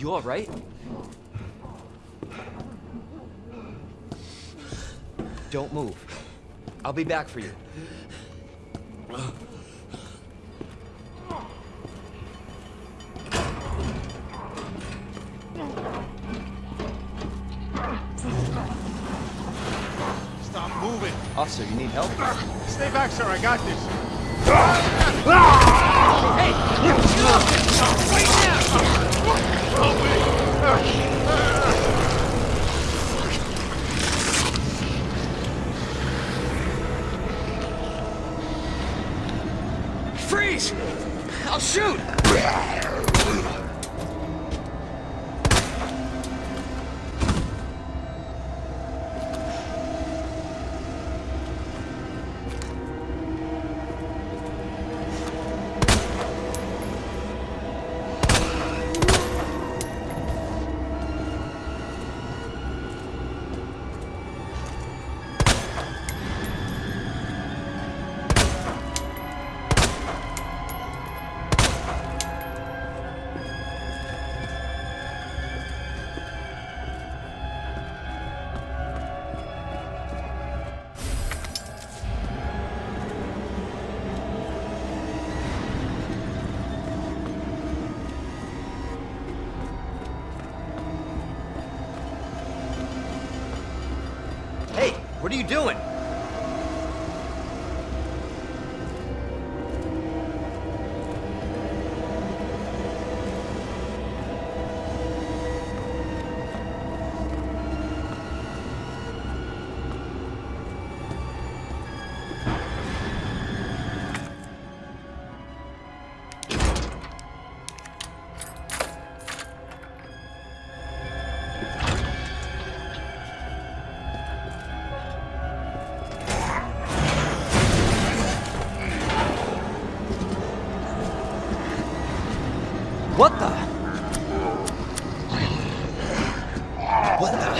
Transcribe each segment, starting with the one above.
You alright? Don't move. I'll be back for you. Stop moving. Officer, you need help? Stay back, sir. I got this. Freeze! I'll shoot! Hey, what are you doing? What the? What the?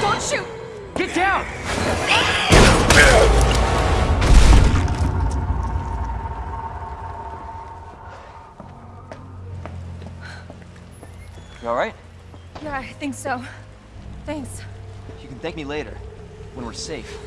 Don't shoot! Get down! You alright? Yeah, I think so. Thanks. You can thank me later, when we're safe.